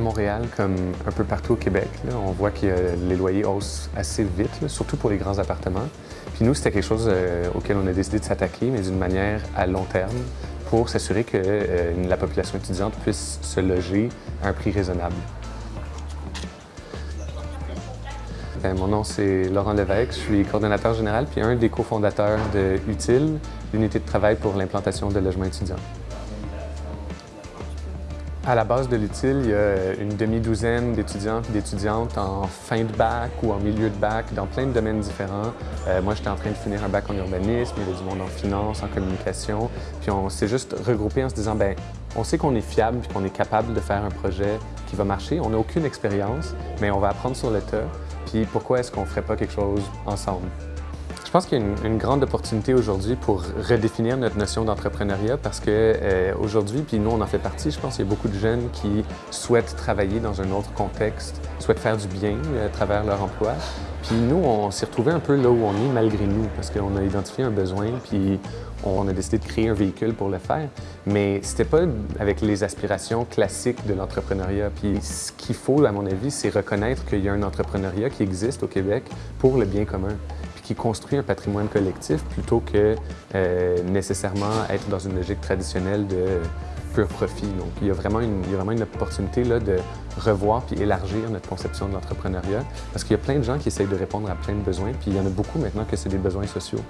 Montréal, comme un peu partout au Québec, on voit que les loyers haussent assez vite, surtout pour les grands appartements. Puis nous, c'était quelque chose euh, auquel on a décidé de s'attaquer, mais d'une manière à long terme, pour s'assurer que euh, la population étudiante puisse se loger à un prix raisonnable. Ben, mon nom, c'est Laurent Lévesque. Je suis coordonnateur général puis un des cofondateurs de UTIL, l'unité de travail pour l'implantation de logements étudiants. À la base de l'UTIL, il y a une demi-douzaine d'étudiants et d'étudiantes en fin de bac ou en milieu de bac dans plein de domaines différents. Euh, moi, j'étais en train de finir un bac en urbanisme, il y avait du monde en finance, en communication. Puis on s'est juste regroupé en se disant, ben, on sait qu'on est fiable et qu'on est capable de faire un projet qui va marcher. On n'a aucune expérience, mais on va apprendre sur le tas. Puis pourquoi est-ce qu'on ne ferait pas quelque chose ensemble? Je pense qu'il y a une, grande opportunité aujourd'hui pour redéfinir notre notion d'entrepreneuriat parce que euh, aujourd'hui, puis nous on en fait partie, je pense qu'il y a beaucoup de jeunes qui souhaitent travailler dans un autre contexte, souhaitent faire du bien euh, à travers leur emploi. Puis nous, on s'est retrouvés un peu là où on est malgré nous parce qu'on a identifié un besoin puis on a décidé de créer un véhicule pour le faire. Mais c'était pas avec les aspirations classiques de l'entrepreneuriat. Puis ce qu'il faut, à mon avis, c'est reconnaître qu'il y a un entrepreneuriat qui existe au Québec pour le bien commun qui construit un patrimoine collectif plutôt que euh, nécessairement être dans une logique traditionnelle de pur profit. Donc, il y a vraiment une, il y a vraiment une opportunité là, de revoir puis élargir notre conception de l'entrepreneuriat parce qu'il y a plein de gens qui essayent de répondre à plein de besoins, puis il y en a beaucoup maintenant que c'est des besoins sociaux.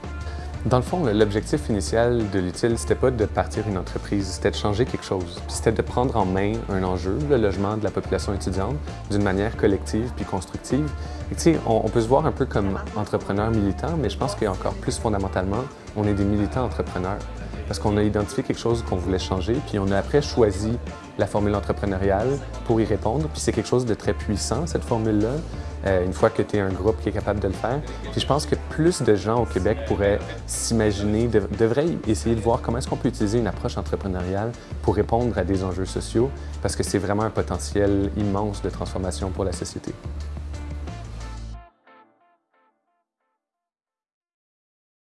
Dans le fond, l'objectif initial de l'utile, c'était pas de partir une entreprise, c'était de changer quelque chose. C'était de prendre en main un enjeu, le logement de la population étudiante, d'une manière collective puis constructive. Et on, on peut se voir un peu comme entrepreneur militant, mais je pense qu'encore plus fondamentalement, on est des militants entrepreneurs parce qu'on a identifié quelque chose qu'on voulait changer, puis on a après choisi la formule entrepreneuriale pour y répondre. Puis c'est quelque chose de très puissant, cette formule-là, euh, une fois que tu es un groupe qui est capable de le faire. Puis je pense que plus de gens au Québec pourraient s'imaginer, devraient essayer de voir comment est-ce qu'on peut utiliser une approche entrepreneuriale pour répondre à des enjeux sociaux, parce que c'est vraiment un potentiel immense de transformation pour la société.